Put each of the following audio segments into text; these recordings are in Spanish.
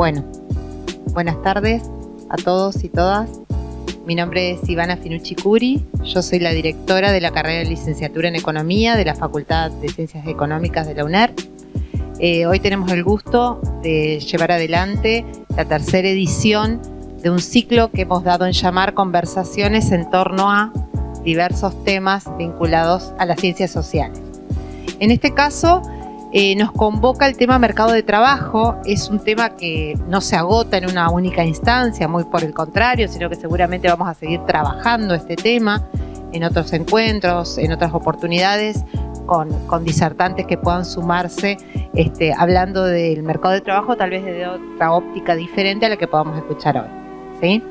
Bueno, buenas tardes a todos y todas. Mi nombre es Ivana Finucci Curi, yo soy la directora de la carrera de licenciatura en Economía de la Facultad de Ciencias Económicas de la UNER. Eh, hoy tenemos el gusto de llevar adelante la tercera edición de un ciclo que hemos dado en llamar Conversaciones en torno a diversos temas vinculados a las ciencias sociales. En este caso, eh, nos convoca el tema mercado de trabajo, es un tema que no se agota en una única instancia, muy por el contrario, sino que seguramente vamos a seguir trabajando este tema en otros encuentros, en otras oportunidades, con, disertantes que puedan sumarse este, hablando del mercado de trabajo, tal vez desde otra óptica diferente a la que podamos escuchar hoy. ¿sí?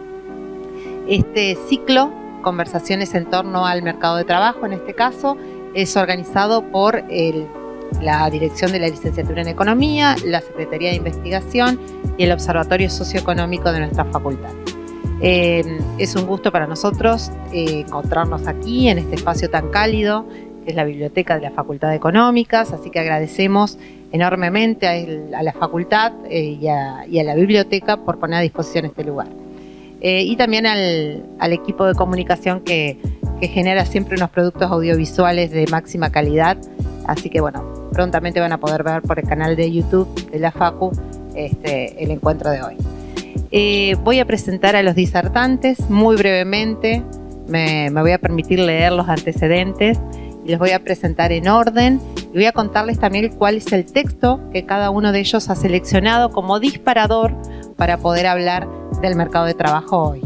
Este ciclo, conversaciones en torno al mercado de trabajo en este caso, es organizado por el la Dirección de la Licenciatura en Economía, la Secretaría de Investigación y el Observatorio Socioeconómico de nuestra facultad. Eh, es un gusto para nosotros eh, encontrarnos aquí en este espacio tan cálido que es la biblioteca de la Facultad de Económicas, así que agradecemos enormemente a, la facultad eh, y, a, la biblioteca por poner a disposición este lugar. y también al, equipo de comunicación que genera siempre unos productos audiovisuales de máxima calidad, así que bueno, prontamente van a poder ver por el canal de YouTube de la FACU este, el encuentro de hoy. Eh, voy a presentar a los disertantes muy brevemente, me, voy a permitir leer los antecedentes y les voy a presentar en orden y voy a contarles también cuál es el texto que cada uno de ellos ha seleccionado como disparador para poder hablar del mercado de trabajo hoy.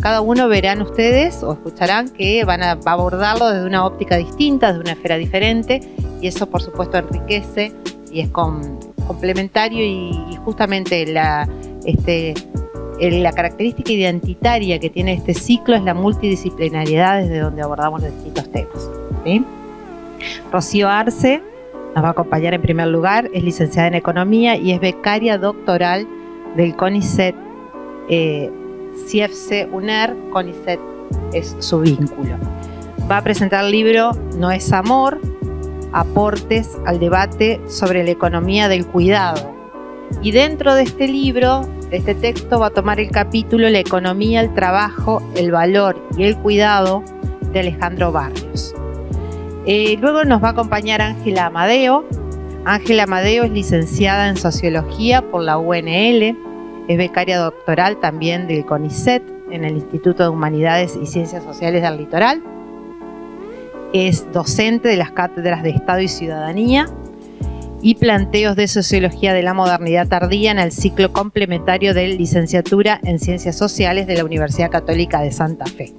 Cada uno verán ustedes o escucharán que van a abordarlo desde una óptica distinta, desde una esfera diferente y eso por supuesto enriquece y es complementario y, justamente la, este, la característica identitaria que tiene este ciclo es la multidisciplinariedad desde donde abordamos los distintos temas. Rocío Arce nos va a acompañar en primer lugar, es licenciada en Economía y es becaria doctoral del CONICET eh, CFC UNER, CONICET es su vínculo. Va a presentar el libro No es amor, aportes al debate sobre la economía del cuidado. Y dentro de este libro, este texto, va a tomar el capítulo La economía, el trabajo, el valor y el cuidado de Alejandro Barrios. Eh, luego nos va a acompañar Ángela Amadeo. Ángela Amadeo es licenciada en Sociología por la UNL, es becaria doctoral también del CONICET en el Instituto de Humanidades y Ciencias Sociales del Litoral es docente de las cátedras de Estado y Ciudadanía y planteos de Sociología de la Modernidad Tardía en el ciclo complementario de Licenciatura en Ciencias Sociales de la Universidad Católica de Santa Fe.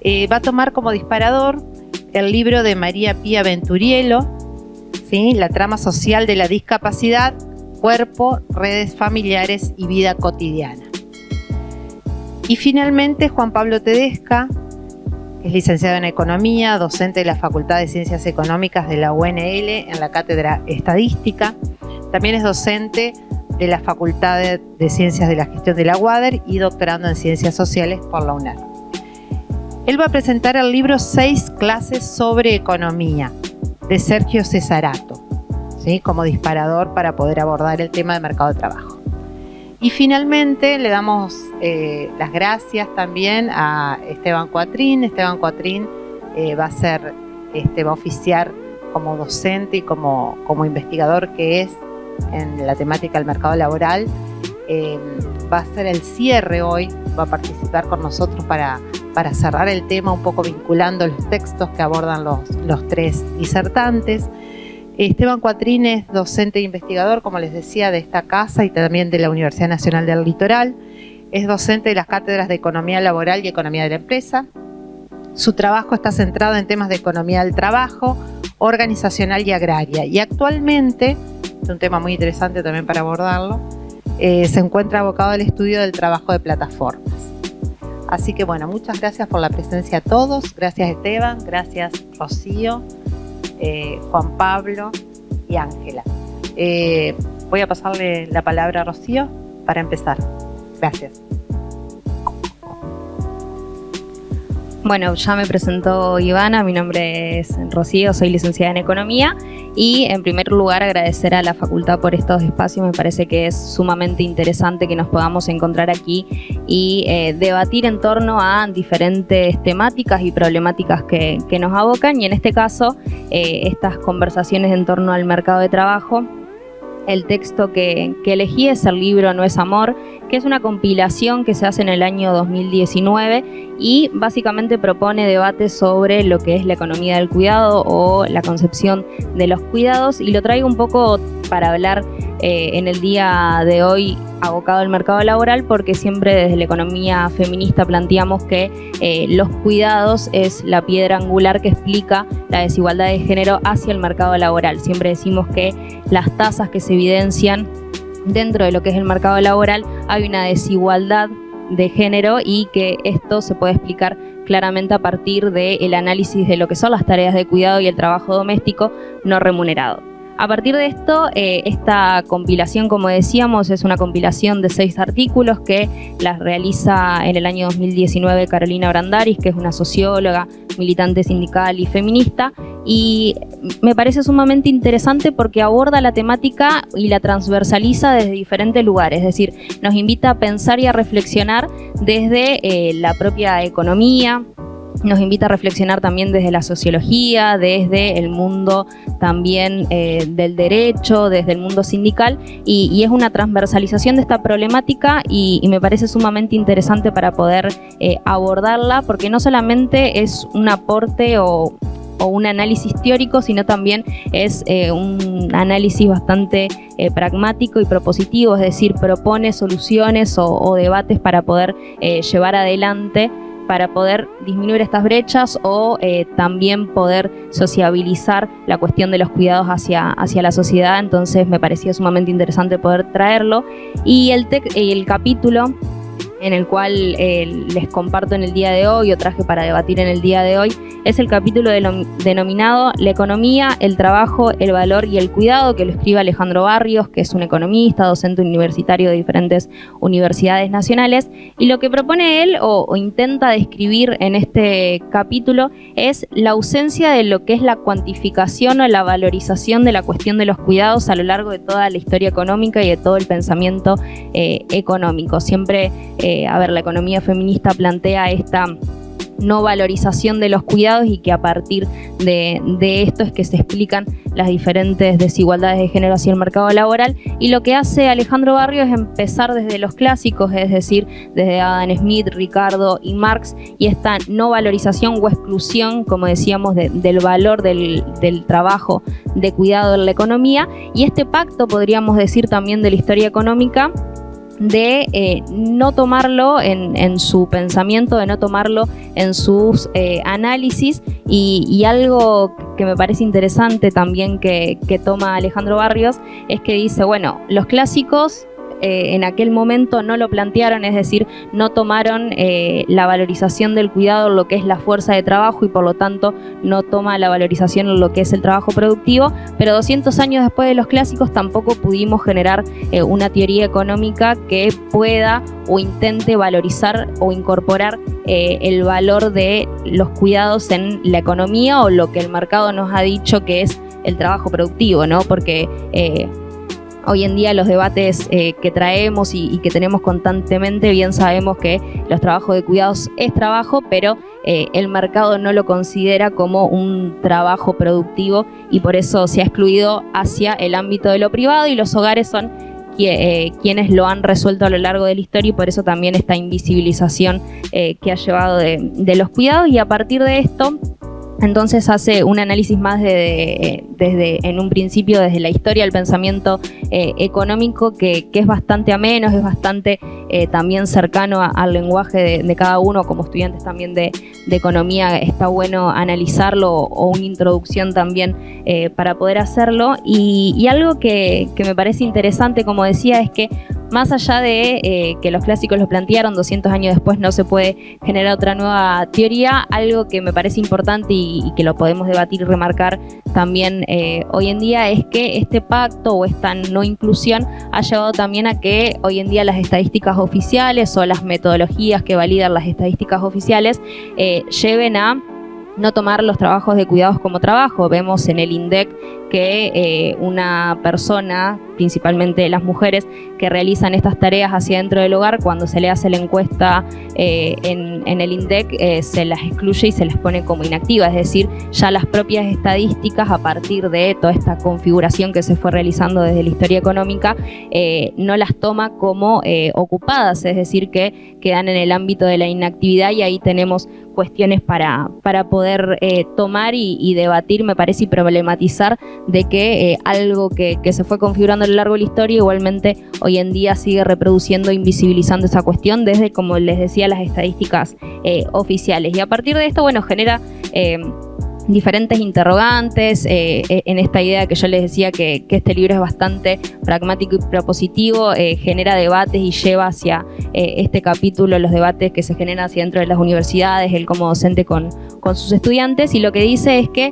Eh, va a tomar como disparador el libro de María Pía Venturielo, ¿sí? La trama social de la discapacidad, cuerpo, redes familiares y vida cotidiana. Y finalmente Juan Pablo Tedesca, es licenciado en Economía, docente de la Facultad de Ciencias Económicas de la UNL en la Cátedra Estadística. También es docente de la Facultad de Ciencias de la Gestión de la UADER y doctorando en Ciencias Sociales por la UNED. Él va a presentar el libro Seis clases sobre economía de Sergio Cesarato, ¿sí? como disparador para poder abordar el tema de mercado de trabajo. Y finalmente le damos eh, las gracias también a Esteban Cuatrín. Esteban Cuatrín eh, va a ser, este, va a oficiar como docente y como, como investigador que es en la temática del mercado laboral. Eh, va a ser el cierre hoy, va a participar con nosotros para, para cerrar el tema, un poco vinculando los textos que abordan los, los tres disertantes. Esteban Cuatrín es docente e investigador, como les decía, de esta casa y también de la Universidad Nacional del Litoral. Es docente de las cátedras de Economía Laboral y Economía de la Empresa. Su trabajo está centrado en temas de economía del trabajo, organizacional y agraria. Y actualmente, es un tema muy interesante también para abordarlo, eh, se encuentra abocado al estudio del trabajo de plataformas. Así que bueno, muchas gracias por la presencia a todos. Gracias Esteban, gracias Rocío. Eh, Juan Pablo y Ángela. Eh, voy a pasarle la palabra a Rocío para empezar. Gracias. Bueno, ya me presentó Ivana, mi nombre es Rocío, soy licenciada en Economía y en primer lugar agradecer a la facultad por estos espacios, me parece que es sumamente interesante que nos podamos encontrar aquí y eh, debatir en torno a diferentes temáticas y problemáticas que, nos abocan y en este caso eh, estas conversaciones en torno al mercado de trabajo el texto que, elegí es el libro No es Amor, que es una compilación que se hace en el año 2019 y básicamente propone debates sobre lo que es la economía del cuidado o la concepción de los cuidados y lo traigo un poco para hablar eh, en el día de hoy abocado al mercado laboral porque siempre desde la economía feminista planteamos que eh, los cuidados es la piedra angular que explica la desigualdad de género hacia el mercado laboral. Siempre decimos que las tasas que se evidencian dentro de lo que es el mercado laboral hay una desigualdad de género y que esto se puede explicar claramente a partir del análisis de lo que son las tareas de cuidado y el trabajo doméstico no remunerado. A partir de esto, eh, esta compilación, como decíamos, es una compilación de seis artículos que las realiza en el año 2019 Carolina Brandaris, que es una socióloga, militante sindical y feminista, y me parece sumamente interesante porque aborda la temática y la transversaliza desde diferentes lugares, es decir, nos invita a pensar y a reflexionar desde eh, la propia economía, nos invita a reflexionar también desde la sociología, desde el mundo también eh, del derecho, desde el mundo sindical y, es una transversalización de esta problemática y, me parece sumamente interesante para poder eh, abordarla porque no solamente es un aporte o, un análisis teórico, sino también es eh, un análisis bastante pragmático y propositivo, es decir, propone soluciones o debates para poder llevar adelante para poder disminuir estas brechas o eh, también poder sociabilizar la cuestión de los cuidados hacia, hacia la sociedad. Entonces me parecía sumamente interesante poder traerlo. Y el, el capítulo en el cual eh, les comparto en el día de hoy o traje para debatir en el día de hoy, es el capítulo denominado La economía, el trabajo, el valor y el cuidado, que lo escribe Alejandro Barrios, que es un economista, docente universitario de diferentes universidades nacionales, y lo que propone él o, intenta describir en este capítulo es la ausencia de lo que es la cuantificación o la valorización de la cuestión de los cuidados a lo largo de toda la historia económica y de todo el pensamiento eh, económico. Siempre eh, a ver, la economía feminista plantea esta no valorización de los cuidados y que a partir de, esto es que se explican las diferentes desigualdades de género hacia el mercado laboral. Y lo que hace Alejandro Barrio es empezar desde los clásicos, es decir, desde Adam Smith, Ricardo y Marx y esta no valorización o exclusión, como decíamos, del valor del, del trabajo de cuidado en la economía. Y este pacto, podríamos decir también de la historia económica, de eh, no tomarlo en, su pensamiento, de no tomarlo en sus eh, análisis. Y, algo que me parece interesante también que, que toma Alejandro Barrios es que dice, bueno, los clásicos eh, en aquel momento no lo plantearon, es decir, no tomaron eh, la valorización del cuidado lo que es la fuerza de trabajo y por lo tanto no toma la valorización lo que es el trabajo productivo, pero 200 años después de los clásicos tampoco pudimos generar eh, una teoría económica que pueda o intente valorizar o incorporar el valor de los cuidados en la economía o lo que el mercado nos ha dicho que es el trabajo productivo, ¿no? Porque Hoy en día los debates eh, que traemos y, que tenemos constantemente, bien sabemos que los trabajos de cuidados es trabajo, pero eh, el mercado no lo considera como un trabajo productivo y por eso se ha excluido hacia el ámbito de lo privado y los hogares son eh, quienes lo han resuelto a lo largo de la historia y por eso también esta invisibilización que ha llevado de los cuidados. Y a partir de esto entonces hace un análisis más de, desde, en un principio desde la historia del pensamiento eh, económico que, es bastante ameno, es bastante eh, también cercano al lenguaje de, cada uno, como estudiantes también de, economía está bueno analizarlo o una introducción también eh, para poder hacerlo. Y, algo que, que me parece interesante, como decía, es que más allá de eh, que los clásicos lo plantearon, 200 años después no se puede generar otra nueva teoría, algo que me parece importante y, que lo podemos debatir y remarcar también eh, hoy en día es que este pacto o esta no inclusión ha llevado también a que hoy en día las estadísticas oficiales o las metodologías que validan las estadísticas oficiales eh, lleven a no tomar los trabajos de cuidados como trabajo. Vemos en el INDEC que eh, una persona, principalmente las mujeres que realizan estas tareas hacia dentro del hogar, cuando se le hace la encuesta eh, en, el INDEC, eh, se las excluye y se les pone como inactivas, es decir, ya las propias estadísticas a partir de toda esta configuración que se fue realizando desde la historia económica, no las toma como ocupadas, es decir, que quedan en el ámbito de la inactividad y ahí tenemos cuestiones para, para poder tomar y, y debatir, me parece, y problematizar de que eh, algo que, se fue configurando a lo largo de la historia igualmente hoy en día sigue reproduciendo, invisibilizando esa cuestión desde, como les decía, las estadísticas eh, oficiales. Y a partir de esto, bueno, genera... Eh, diferentes interrogantes en esta idea que yo les decía que, este libro es bastante pragmático y propositivo, genera debates y lleva hacia este capítulo los debates que se generan hacia dentro de las universidades, él como docente con, con sus estudiantes y lo que dice es que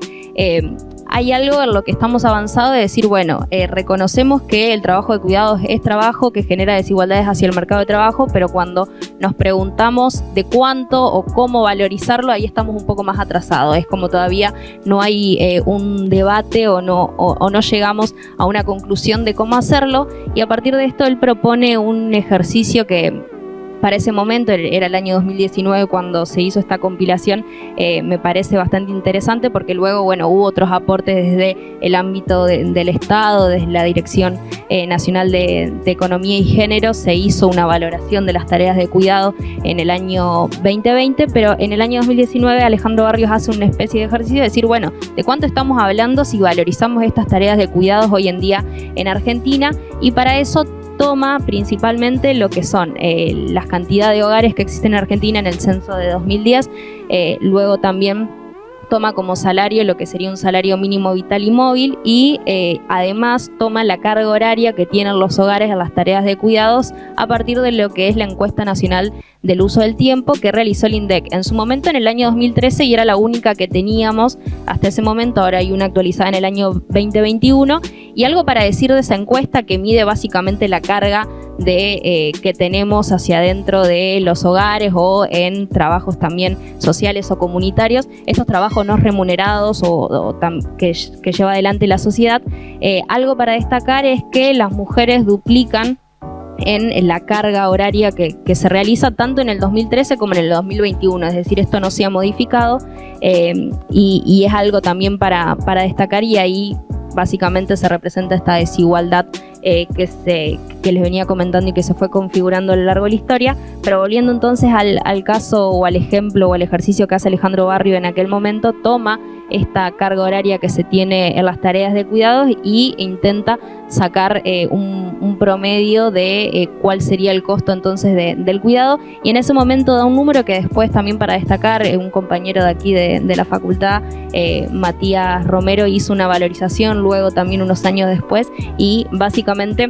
hay algo en lo que estamos avanzados de decir, bueno, eh, reconocemos que el trabajo de cuidados es trabajo que genera desigualdades hacia el mercado de trabajo, pero cuando nos preguntamos de cuánto o cómo valorizarlo, ahí estamos un poco más atrasados. Es como todavía no hay eh, un debate o no, o no llegamos a una conclusión de cómo hacerlo y a partir de esto él propone un ejercicio que para ese momento, era el año 2019 cuando se hizo esta compilación, eh, me parece bastante interesante porque luego, bueno, hubo otros aportes desde el ámbito del Estado, desde la Dirección eh, Nacional de, Economía y Género, se hizo una valoración de las tareas de cuidado en el año 2020, pero en el año 2019 Alejandro Barrios hace una especie de ejercicio de decir, bueno, ¿de cuánto estamos hablando si valorizamos estas tareas de cuidados hoy en día en Argentina? Y para eso toma principalmente lo que son eh, las cantidades de hogares que existen en Argentina en el censo de 2010, eh, luego también toma como salario lo que sería un salario mínimo vital y móvil y eh, además toma la carga horaria que tienen los hogares en las tareas de cuidados a partir de lo que es la encuesta nacional del uso del tiempo que realizó el INDEC. En su momento en el año 2013 y era la única que teníamos hasta ese momento, ahora hay una actualizada en el año 2021 y algo para decir de esa encuesta que mide básicamente la carga de, eh, que tenemos hacia adentro de los hogares o en trabajos también sociales o comunitarios, estos trabajos no remunerados o, que, lleva adelante la sociedad. Eh, algo para destacar es que las mujeres duplican en la carga horaria que, se realiza tanto en el 2013 como en el 2021, es decir, esto no se ha modificado eh, y, es algo también para, para destacar y ahí básicamente se representa esta desigualdad eh, que, se, que les venía comentando y que se fue configurando a lo largo de la historia. Pero volviendo entonces al, al caso o al ejemplo o al ejercicio que hace Alejandro Barrio en aquel momento, toma esta carga horaria que se tiene en las tareas de cuidados y intenta sacar eh, un, promedio de eh, cuál sería el costo entonces del cuidado. Y en ese momento da un número que después también para destacar un compañero de aquí de la facultad, Matías Romero, hizo una valorización luego también unos años después y básicamente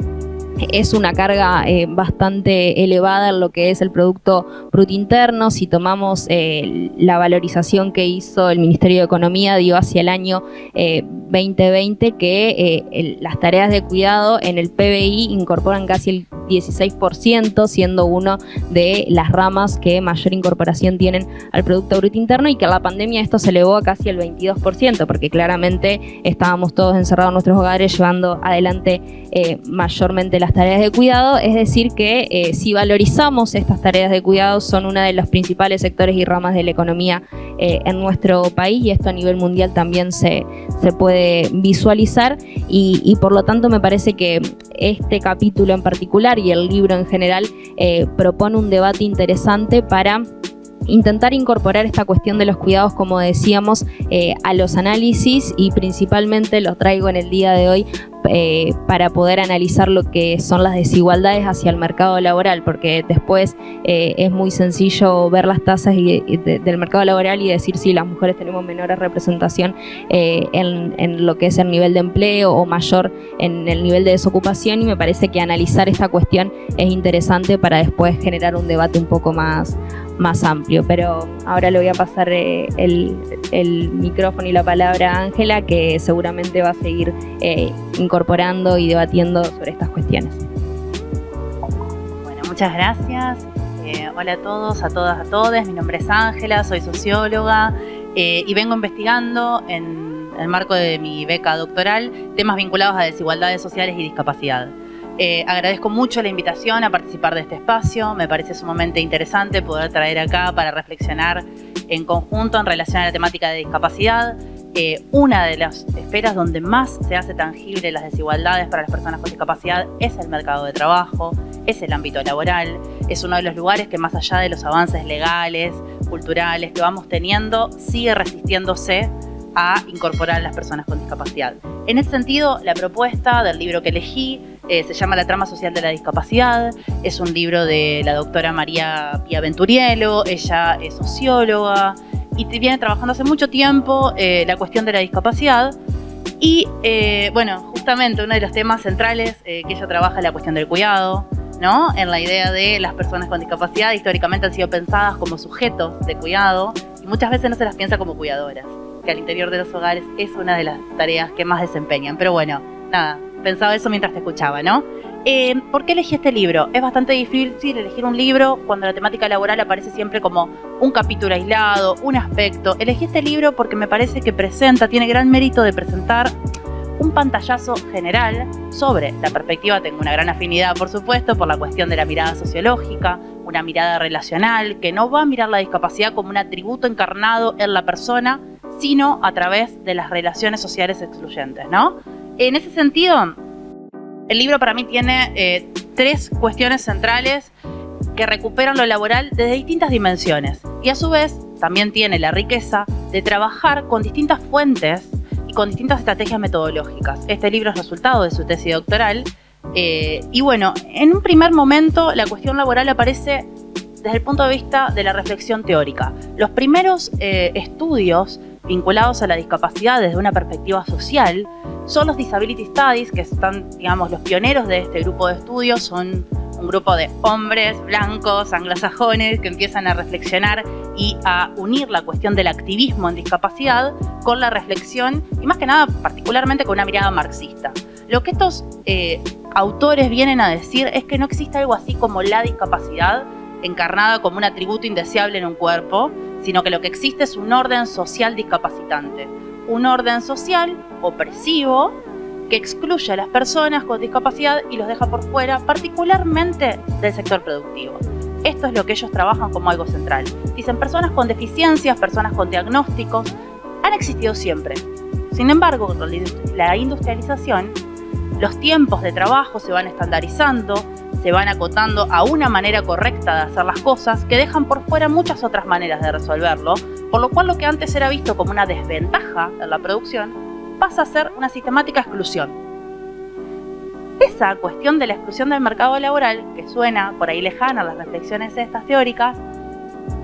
es una carga eh, bastante elevada en lo que es el Producto Bruto Interno. Si tomamos eh, la valorización que hizo el Ministerio de Economía, dio hacia el año 2020 eh, que las tareas de cuidado en el PBI incorporan casi el 16%, siendo uno de las ramas que mayor incorporación tienen al Producto Bruto Interno y que la pandemia esto se elevó a casi el 22%, porque claramente estábamos todos encerrados en nuestros hogares llevando adelante mayormente las tareas de cuidado, es decir que eh, si valorizamos estas tareas de cuidado son una de los principales sectores y ramas de la economía eh, en nuestro país y esto a nivel mundial también se, se puede visualizar. Y, por lo tanto me parece que este capítulo en particular y el libro en general eh, propone un debate interesante para intentar incorporar esta cuestión de los cuidados, como decíamos, a los análisis y principalmente lo traigo en el día de hoy eh, para poder analizar lo que son las desigualdades hacia el mercado laboral, porque después eh, es muy sencillo ver las tasas del mercado laboral y decir si las mujeres tenemos menor representación eh, en, lo que es el nivel de empleo o mayor en el nivel de desocupación y me parece que analizar esta cuestión es interesante para después generar un debate un poco más, más amplio. Pero ahora le voy a pasar el, micrófono y la palabra a Ángela, que seguramente va a seguir incorporando y debatiendo sobre estas cuestiones. Bueno, muchas gracias. Eh, hola a todos, a todas, a todos. Mi nombre es Ángela, soy socióloga eh, y vengo investigando en el marco de mi beca doctoral temas vinculados a desigualdades sociales y discapacidad. Eh, agradezco mucho la invitación a participar de este espacio, me parece sumamente interesante poder traer acá para reflexionar en conjunto en relación a la temática de discapacidad, eh, una de las esferas donde más se hace tangible las desigualdades para las personas con discapacidad es el mercado de trabajo, es el ámbito laboral, es uno de los lugares que más allá de los avances legales, culturales que vamos teniendo, sigue resistiéndose a incorporar a las personas con discapacidad. En ese sentido, la propuesta del libro que elegí eh, se llama La trama social de la discapacidad, es un libro de la doctora María Pia Venturielo, ella es socióloga, y viene trabajando hace mucho tiempo eh, la cuestión de la discapacidad. Y eh, bueno, justamente uno de los temas centrales eh, que ella trabaja es la cuestión del cuidado, ¿no? En la idea de las personas con discapacidad históricamente han sido pensadas como sujetos de cuidado y muchas veces no se las piensa como cuidadoras, que al interior de los hogares es una de las tareas que más desempeñan. Pero bueno, nada, pensaba eso mientras te escuchaba, ¿no? Eh, ¿Por qué elegí este libro? Es bastante difícil elegir un libro cuando la temática laboral aparece siempre como un capítulo aislado, un aspecto. Elegí este libro porque me parece que presenta, tiene gran mérito de presentar un pantallazo general sobre la perspectiva, tengo una gran afinidad por supuesto por la cuestión de la mirada sociológica, una mirada relacional que no va a mirar la discapacidad como un atributo encarnado en la persona, sino a través de las relaciones sociales excluyentes, ¿no? En ese sentido, el libro para mí tiene eh, tres cuestiones centrales que recuperan lo laboral desde distintas dimensiones y a su vez también tiene la riqueza de trabajar con distintas fuentes y con distintas estrategias metodológicas. Este libro es resultado de su tesis doctoral eh, y bueno, en un primer momento la cuestión laboral aparece desde el punto de vista de la reflexión teórica. Los primeros eh, estudios vinculados a la discapacidad desde una perspectiva social son los Disability Studies, que están, digamos, los pioneros de este grupo de estudios, son un grupo de hombres blancos, anglosajones, que empiezan a reflexionar y a unir la cuestión del activismo en discapacidad con la reflexión y más que nada particularmente con una mirada marxista. Lo que estos eh, autores vienen a decir es que no existe algo así como la discapacidad encarnada como un atributo indeseable en un cuerpo, sino que lo que existe es un orden social discapacitante, un orden social opresivo que excluye a las personas con discapacidad y los deja por fuera, particularmente del sector productivo. Esto es lo que ellos trabajan como algo central. Dicen personas con deficiencias, personas con diagnósticos, han existido siempre. Sin embargo, con la industrialización, los tiempos de trabajo se van estandarizando, se van acotando a una manera correcta de hacer las cosas que dejan por fuera muchas otras maneras de resolverlo, por lo cual lo que antes era visto como una desventaja en la producción pasa a ser una sistemática exclusión. Esa cuestión de la exclusión del mercado laboral, que suena por ahí lejana a las reflexiones estas teóricas,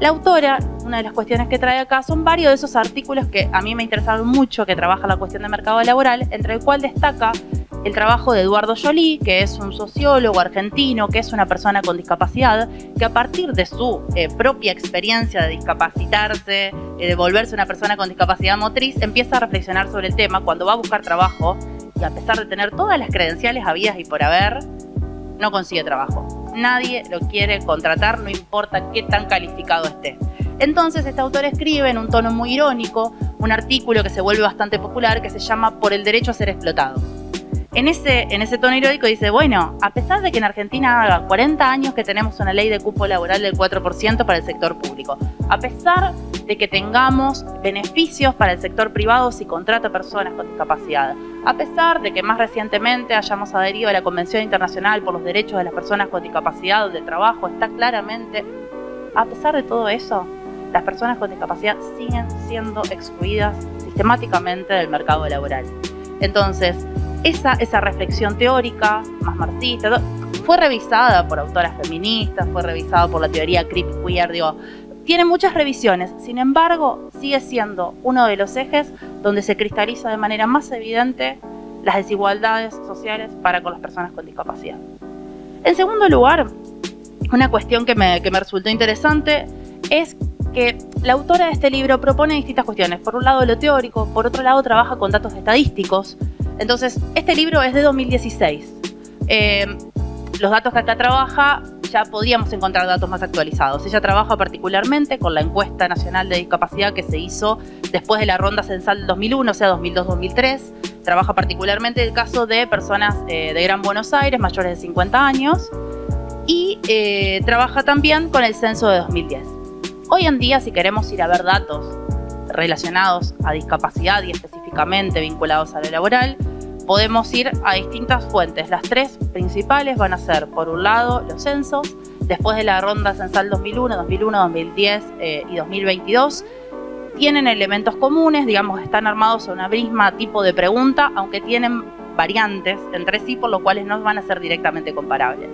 la autora, una de las cuestiones que trae acá, son varios de esos artículos que a mí me interesaron mucho, que trabaja la cuestión del mercado laboral, entre el cual destaca el trabajo de Eduardo Jolie, que es un sociólogo argentino, que es una persona con discapacidad, que a partir de su eh, propia experiencia de discapacitarse, eh, de volverse una persona con discapacidad motriz, empieza a reflexionar sobre el tema cuando va a buscar trabajo y a pesar de tener todas las credenciales habidas y por haber, no consigue trabajo. Nadie lo quiere contratar, no importa qué tan calificado esté. Entonces este autor escribe en un tono muy irónico un artículo que se vuelve bastante popular que se llama Por el derecho a ser explotado en ese, tono irónico dice, bueno, a pesar de que en Argentina haga 40 años que tenemos una ley de cupo laboral del 4% para el sector público, a pesar de que tengamos beneficios para el sector privado si contrata personas con discapacidad, a pesar de que más recientemente hayamos adherido a la Convención Internacional por los Derechos de las Personas con Discapacidad, donde el trabajo está claramente, a pesar de todo eso, las personas con discapacidad siguen siendo excluidas sistemáticamente del mercado laboral. Entonces, esa, esa reflexión teórica, más marxista, fue revisada por autoras feministas, fue revisada por la teoría creepy queer, digo, tiene muchas revisiones, sin embargo, sigue siendo uno de los ejes donde se cristaliza de manera más evidente las desigualdades sociales para con las personas con discapacidad. En segundo lugar, una cuestión que me, que me resultó interesante es que la autora de este libro propone distintas cuestiones. Por un lado lo teórico, por otro lado trabaja con datos estadísticos. Entonces, este libro es de 2016. Eh, los datos que acá trabaja, ya podíamos encontrar datos más actualizados. Ella trabaja particularmente con la encuesta nacional de discapacidad que se hizo después de la ronda censal del 2001, o sea, 2002-2003. Trabaja particularmente el caso de personas eh, de Gran Buenos Aires, mayores de 50 años. Y eh, trabaja también con el censo de 2010. Hoy en día, si queremos ir a ver datos relacionados a discapacidad y específicamente vinculados a lo laboral, podemos ir a distintas fuentes. Las tres principales van a ser, por un lado, los censos, después de la ronda censal 2001, 2001, 2010 y 2022, tienen elementos comunes, digamos, están armados a una misma tipo de pregunta, aunque tienen variantes entre sí, por lo cuales no van a ser directamente comparables.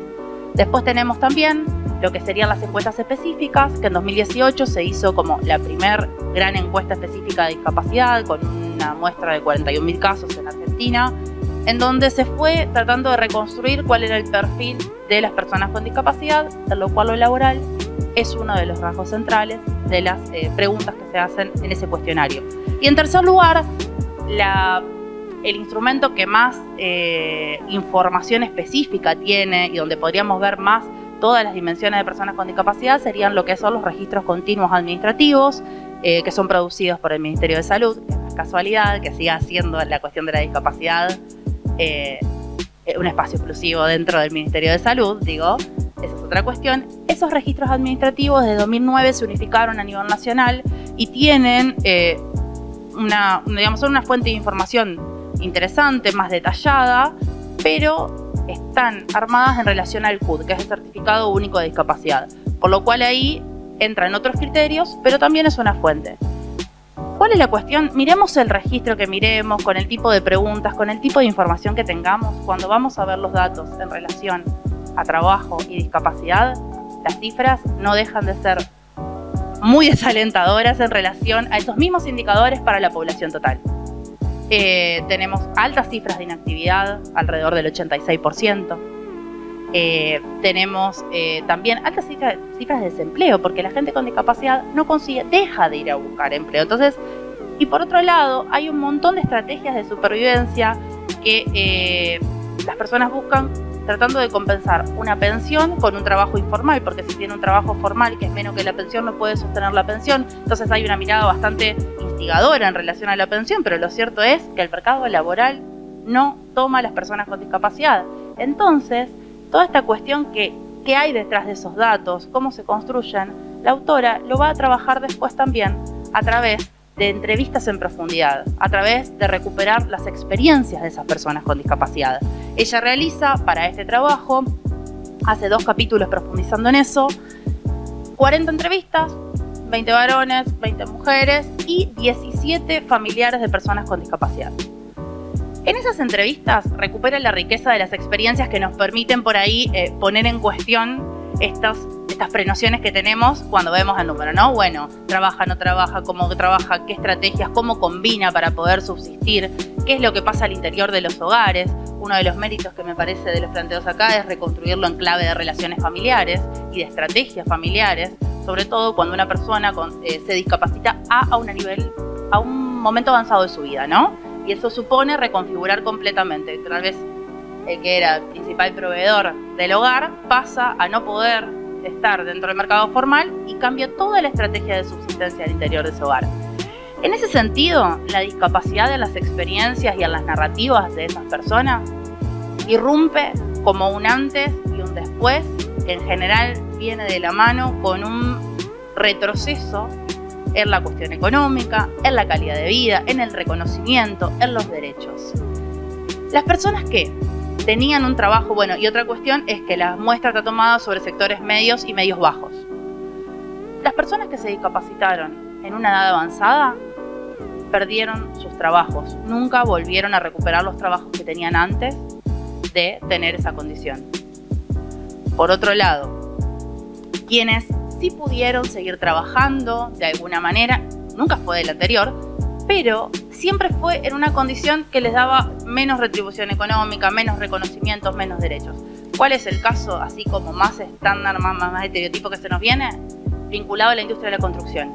Después tenemos también lo que serían las encuestas específicas, que en 2018 se hizo como la primer gran encuesta específica de discapacidad, con una muestra de 41.000 casos en Argentina, en donde se fue tratando de reconstruir cuál era el perfil de las personas con discapacidad, de lo cual lo laboral es uno de los rasgos centrales de las eh, preguntas que se hacen en ese cuestionario. Y en tercer lugar, la, el instrumento que más eh, información específica tiene y donde podríamos ver más todas las dimensiones de personas con discapacidad serían lo que son los registros continuos administrativos eh, que son producidos por el Ministerio de Salud, que es casualidad, que siga siendo la cuestión de la discapacidad eh, un espacio exclusivo dentro del Ministerio de Salud, digo, esa es otra cuestión. Esos registros administrativos de 2009 se unificaron a nivel nacional y tienen eh, una, digamos, son una fuente de información interesante, más detallada, pero están armadas en relación al CUD, que es el Certificado Único de Discapacidad, por lo cual ahí entran otros criterios, pero también es una fuente. ¿Cuál es la cuestión? Miremos el registro que miremos, con el tipo de preguntas, con el tipo de información que tengamos, cuando vamos a ver los datos en relación a trabajo y discapacidad, las cifras no dejan de ser muy desalentadoras en relación a esos mismos indicadores para la población total. Eh, tenemos altas cifras de inactividad, alrededor del 86%. Eh, tenemos eh, también altas cifras, de desempleo, porque la gente con discapacidad no consigue, deja de ir a buscar empleo. Entonces, y por otro lado, hay un montón de estrategias de supervivencia que las personas buscan tratando de compensar una pensión con un trabajo informal, porque si tiene un trabajo formal que es menos que la pensión, no puede sostener la pensión. Entonces hay una mirada bastante instigadora en relación a la pensión, pero lo cierto es que el mercado laboral no toma a las personas con discapacidad. Entonces, toda esta cuestión que, que hay detrás de esos datos, cómo se construyen, la autora lo va a trabajar después también a través de entrevistas en profundidad, a través de recuperar las experiencias de esas personas con discapacidad. Ella realiza para este trabajo, hace dos capítulos profundizando en eso, 40 entrevistas, 20 varones, 20 mujeres y 17 familiares de personas con discapacidad. En esas entrevistas recupera la riqueza de las experiencias que nos permiten por ahí eh, poner en cuestión estas estas prenociones que tenemos cuando vemos el número, ¿no? Bueno, trabaja, no trabaja, cómo trabaja, qué estrategias, cómo combina para poder subsistir, qué es lo que pasa al interior de los hogares. Uno de los méritos que me parece de los planteos acá es reconstruirlo en clave de relaciones familiares y de estrategias familiares, sobre todo cuando una persona eh, se discapacita a, a, un nivel, a un momento avanzado de su vida, ¿no? Y eso supone reconfigurar completamente. Tal vez el que era principal proveedor del hogar pasa a no poder estar dentro del mercado formal y cambia toda la estrategia de subsistencia al interior de su hogar. En ese sentido, la discapacidad en las experiencias y en las narrativas de esas personas irrumpe como un antes y un después, en general viene de la mano con un retroceso en la cuestión económica, en la calidad de vida, en el reconocimiento, en los derechos. Las personas que tenían un trabajo bueno. Y otra cuestión es que la muestra está tomada sobre sectores medios y medios bajos. Las personas que se discapacitaron en una edad avanzada perdieron sus trabajos, nunca volvieron a recuperar los trabajos que tenían antes de tener esa condición. Por otro lado, quienes sí pudieron seguir trabajando de alguna manera, nunca fue del anterior, pero siempre fue en una condición que les daba menos retribución económica, menos reconocimientos, menos derechos. ¿Cuál es el caso así como más estándar, más, más, estereotipo que se nos viene? Vinculado a la industria de la construcción.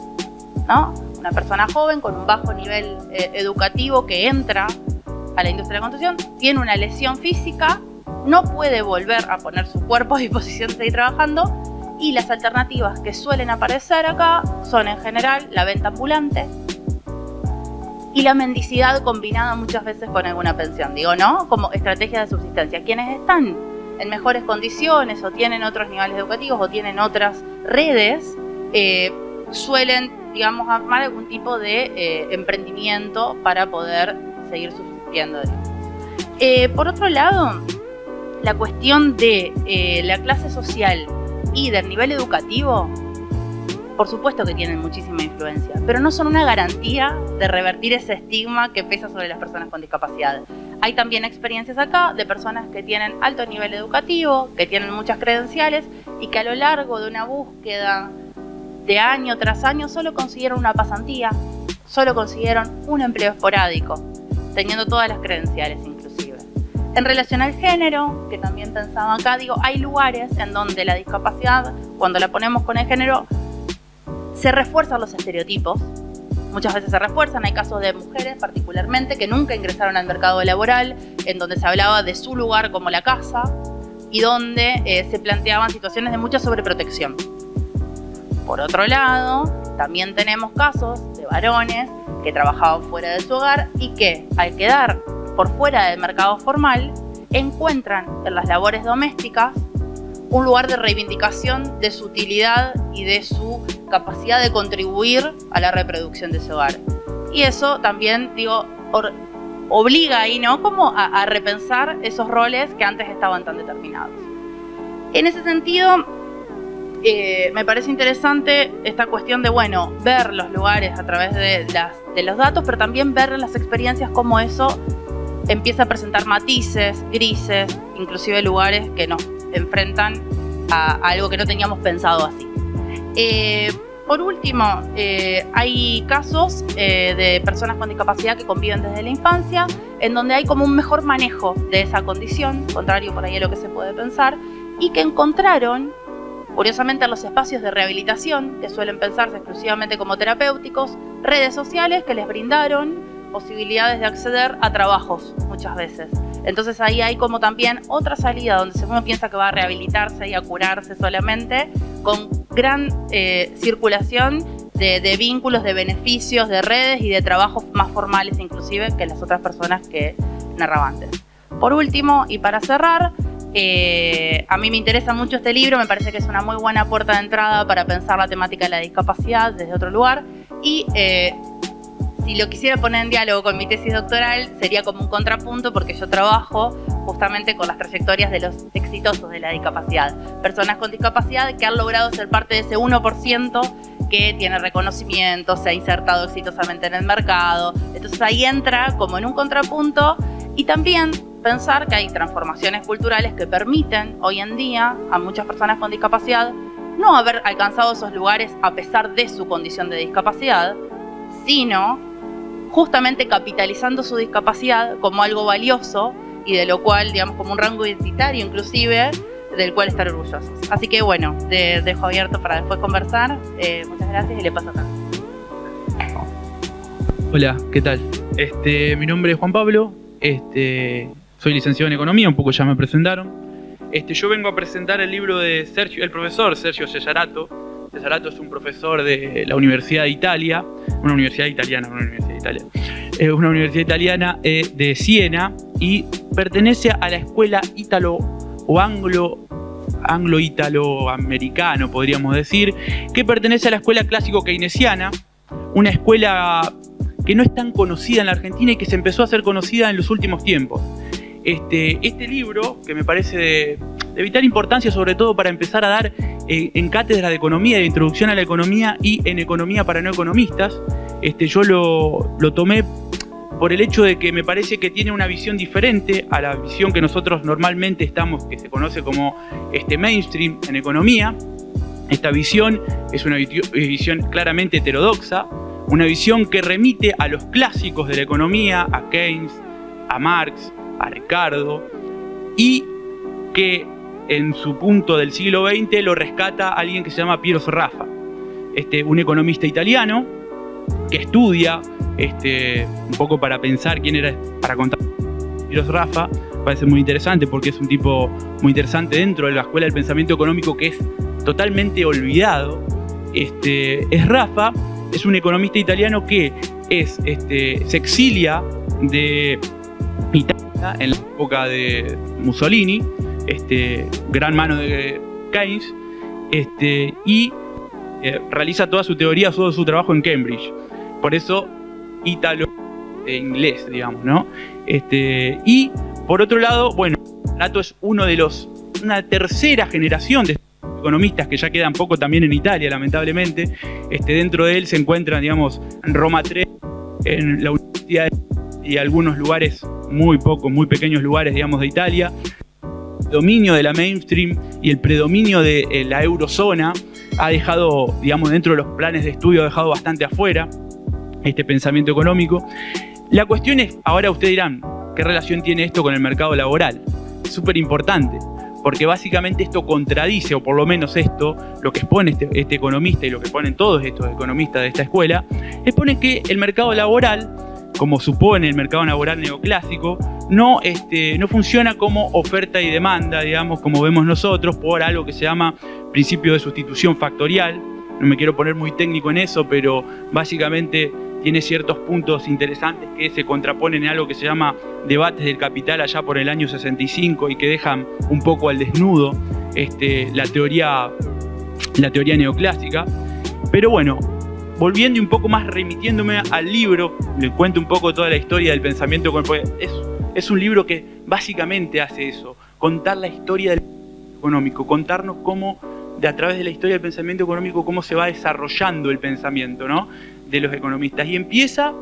¿no? Una persona joven con un bajo nivel eh, educativo que entra a la industria de la construcción, tiene una lesión física, no puede volver a poner su cuerpo a disposición de seguir trabajando y las alternativas que suelen aparecer acá son en general la venta ambulante, y la mendicidad combinada muchas veces con alguna pensión, digo, ¿no? Como estrategia de subsistencia. Quienes están en mejores condiciones o tienen otros niveles educativos o tienen otras redes, eh, suelen, digamos, armar algún tipo de eh, emprendimiento para poder seguir subsistiendo. Eh, por otro lado, la cuestión de la clase social y del nivel educativo por supuesto que tienen muchísima influencia, pero no son una garantía de revertir ese estigma que pesa sobre las personas con discapacidad. Hay también experiencias acá de personas que tienen alto nivel educativo, que tienen muchas credenciales y que a lo largo de una búsqueda de año tras año solo consiguieron una pasantía, solo consiguieron un empleo esporádico, teniendo todas las credenciales inclusive. En relación al género, que también pensaba acá, digo, hay lugares en donde la discapacidad, cuando la ponemos con el género, se refuerzan los estereotipos, muchas veces se refuerzan, hay casos de mujeres particularmente que nunca ingresaron al mercado laboral, en donde se hablaba de su lugar como la casa y donde eh, se planteaban situaciones de mucha sobreprotección. Por otro lado, también tenemos casos de varones que trabajaban fuera de su hogar y que al quedar por fuera del mercado formal encuentran en las labores domésticas un lugar de reivindicación de su utilidad y de su capacidad de contribuir a la reproducción de ese hogar. Y eso también, digo, obliga ahí, ¿no? Como a, repensar esos roles que antes estaban tan determinados. En ese sentido, eh, me parece interesante esta cuestión de, bueno, ver los lugares a través de, los datos, pero también ver las experiencias cómo eso empieza a presentar matices, grises, inclusive lugares que nos enfrentan a, algo que no teníamos pensado así. Eh, por último, eh, hay casos eh, de personas con discapacidad que conviven desde la infancia, en donde hay como un mejor manejo de esa condición, contrario por ahí a lo que se puede pensar, y que encontraron, curiosamente, en los espacios de rehabilitación, que suelen pensarse exclusivamente como terapéuticos, redes sociales que les brindaron posibilidades de acceder a trabajos muchas veces. Entonces ahí hay como también otra salida donde uno piensa que va a rehabilitarse y a curarse solamente con gran eh, circulación de, vínculos, de beneficios, de redes y de trabajos más formales inclusive que las otras personas que narraban antes. Por último, y para cerrar, eh, a mí me interesa mucho este libro, me parece que es una muy buena puerta de entrada para pensar la temática de la discapacidad desde otro lugar y eh, si lo quisiera poner en diálogo con mi tesis doctoral, sería como un contrapunto porque yo trabajo justamente con las trayectorias de los exitosos de la discapacidad. Personas con discapacidad que han logrado ser parte de ese 1% que tiene reconocimiento, se ha insertado exitosamente en el mercado. Entonces ahí entra como en un contrapunto y también pensar que hay transformaciones culturales que permiten hoy en día a muchas personas con discapacidad no haber alcanzado esos lugares a pesar de su condición de discapacidad, sino justamente capitalizando su discapacidad como algo valioso y de lo cual, digamos, como un rango identitario inclusive, del cual estar orgullosos. Así que bueno, dejo abierto para después conversar. Eh, muchas gracias y le paso acá. Hola, ¿qué tal? Este, mi nombre es Juan Pablo, este, soy licenciado en Economía, un poco ya me presentaron. Este, yo vengo a presentar el libro de Sergio, el profesor Sergio Cesarato. Cesarato es un profesor de la Universidad de Italia, una universidad italiana, una universidad es una universidad italiana eh, de Siena y pertenece a la escuela ítalo o anglo anglo-italo-americano, podríamos decir, que pertenece a la escuela clásico keynesiana, una escuela que no es tan conocida en la Argentina y que se empezó a ser conocida en los últimos tiempos. Este, este libro, que me parece de, vital importancia, sobre todo para empezar a dar eh, en cátedra de economía, de introducción a la economía y en economía para no economistas, este, yo lo, tomé por el hecho de que me parece que tiene una visión diferente a la visión que nosotros normalmente estamos, que se conoce como este mainstream en economía. Esta visión es una visión claramente heterodoxa, una visión que remite a los clásicos de la economía, a Keynes, a Marx, a Ricardo, y que en su punto del siglo XX lo rescata alguien que se llama Piero Serraffa, este, un economista italiano que estudia este, un poco para pensar quién era, para contar Serraffa, parece muy interesante porque es un tipo muy interesante dentro de la escuela del pensamiento económico que es totalmente olvidado. Este, es Rafa, es un economista italiano que es, este, se exilia de Italia en la época de Mussolini, este, gran mano de Keynes, este, y eh, realiza toda su teoría, todo su trabajo en Cambridge. Por eso, ítalo e inglés, digamos, ¿no? Este, y por otro lado, bueno, Nato es uno de los, una tercera generación de economistas que ya quedan poco también en Italia, lamentablemente. Este, dentro de él se encuentran, digamos, en Roma 3, en la Universidad y algunos lugares muy pocos, muy pequeños lugares, digamos, de Italia. El dominio de la mainstream y el predominio de eh, la eurozona ha dejado, digamos, dentro de los planes de estudio, ha dejado bastante afuera este pensamiento económico. La cuestión es, ahora ustedes dirán, ¿qué relación tiene esto con el mercado laboral? Súper importante, porque básicamente esto contradice, o por lo menos esto, lo que expone este, este, economista y lo que ponen todos estos economistas de esta escuela, expone que el mercado laboral, como supone el mercado laboral neoclásico, no, este, no funciona como oferta y demanda, digamos, como vemos nosotros, por algo que se llama principio de sustitución factorial. No me quiero poner muy técnico en eso, pero básicamente tiene ciertos puntos interesantes que se contraponen en algo que se llama debates del capital allá por el año 65 y que dejan un poco al desnudo este, la, teoría, la teoría neoclásica. Pero bueno, volviendo un poco más remitiéndome al libro, le cuento un poco toda la historia del pensamiento, es, es un libro que básicamente hace eso, contar la historia del económico, contarnos cómo de a través de la historia del pensamiento económico cómo se va desarrollando el pensamiento, ¿no? de los economistas y empieza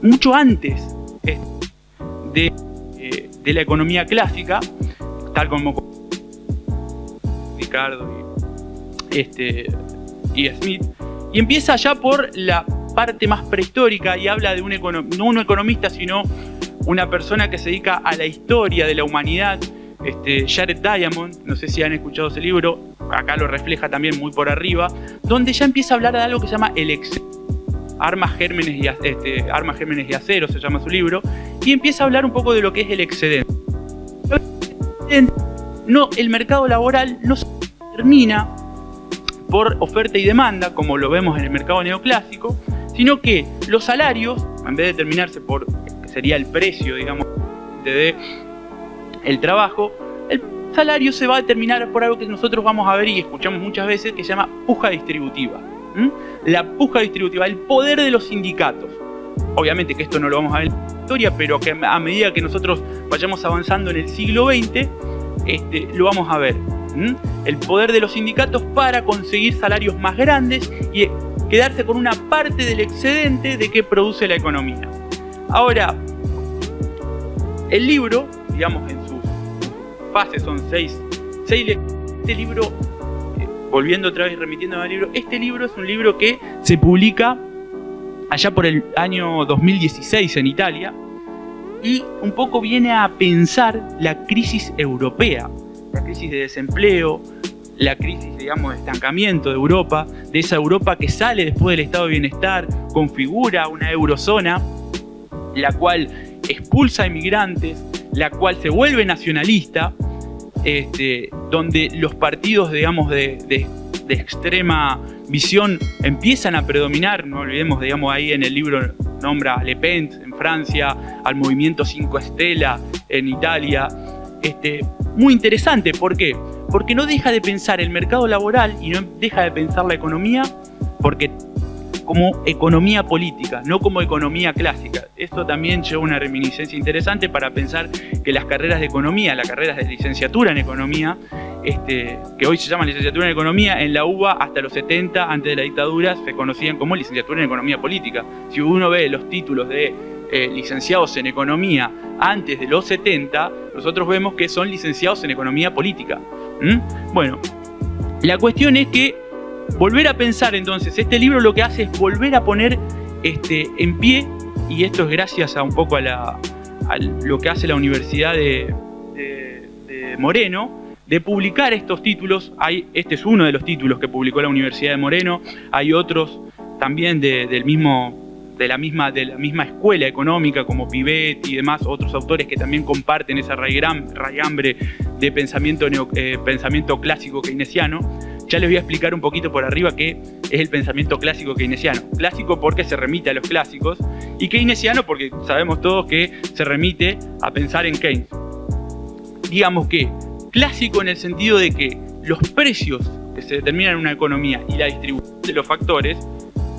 mucho antes eh, de, la economía clásica, tal como Ricardo este, y Smith, y empieza ya por la parte más prehistórica y habla de un, no un economista, sino una persona que se dedica a la historia de la humanidad, este, Jared Diamond, no sé si han escuchado ese libro, acá lo refleja también muy por arriba, donde ya empieza a hablar de algo que se llama el exceso Armas, Gérmenes y, este, Armas, Gérmenes y Acero, se llama su libro, y empieza a hablar un poco de lo que es el excedente. No, el mercado laboral no se termina por oferta y demanda, como lo vemos en el mercado neoclásico, sino que los salarios, en vez de determinarse por, que sería el precio, digamos, de el trabajo, el salario se va a determinar por algo que nosotros vamos a ver y escuchamos muchas veces, que se llama puja distributiva. La puja distributiva, el poder de los sindicatos. Obviamente que esto no lo vamos a ver en la historia, pero que a medida que nosotros vayamos avanzando en el siglo XX, este, lo vamos a ver. El poder de los sindicatos para conseguir salarios más grandes y quedarse con una parte del excedente de que produce la economía. Ahora, el libro, digamos en sus fases, son seis, seis este libro volviendo otra vez remitiendo al libro, este libro es un libro que se publica allá por el año 2016 en Italia y un poco viene a pensar la crisis europea, la crisis de desempleo, la crisis, digamos, de estancamiento de Europa, de esa Europa que sale después del estado de bienestar, configura una eurozona, la cual expulsa a inmigrantes, la cual se vuelve nacionalista, este, donde los partidos, digamos, de, extrema visión empiezan a predominar, no olvidemos, digamos, ahí en el libro nombra a Le Pen en Francia, al movimiento Cinco Estela en Italia, este, muy interesante, ¿por qué? Porque no deja de pensar el mercado laboral y no deja de pensar la economía, porque como economía política, no como economía clásica. Esto también lleva una reminiscencia interesante para pensar que las carreras de economía, las carreras de licenciatura en economía, este, que hoy se llama licenciatura en economía, en la UBA hasta los 70, antes de la dictadura, se conocían como licenciatura en economía política. Si uno ve los títulos de eh, licenciados en economía antes de los 70, nosotros vemos que son licenciados en economía política. Bueno, la cuestión es que volver a pensar entonces, este libro lo que hace es volver a poner este, en pie, y esto es gracias a un poco a, lo que hace la Universidad de, Moreno, de publicar estos títulos. Hay, este es uno de los títulos que publicó la Universidad de Moreno, hay otros también del mismo de la misma, de la misma escuela económica como Pivet y demás, otros autores que también comparten esa raigambre de pensamiento, eh, pensamiento clásico keynesiano. Ya les voy a explicar un poquito por arriba qué es el pensamiento clásico keynesiano. Clásico porque se remite a los clásicos y keynesiano porque sabemos todos que se remite a pensar en Keynes. Digamos que clásico en el sentido de que los precios que se determinan en una economía y la distribución de los factores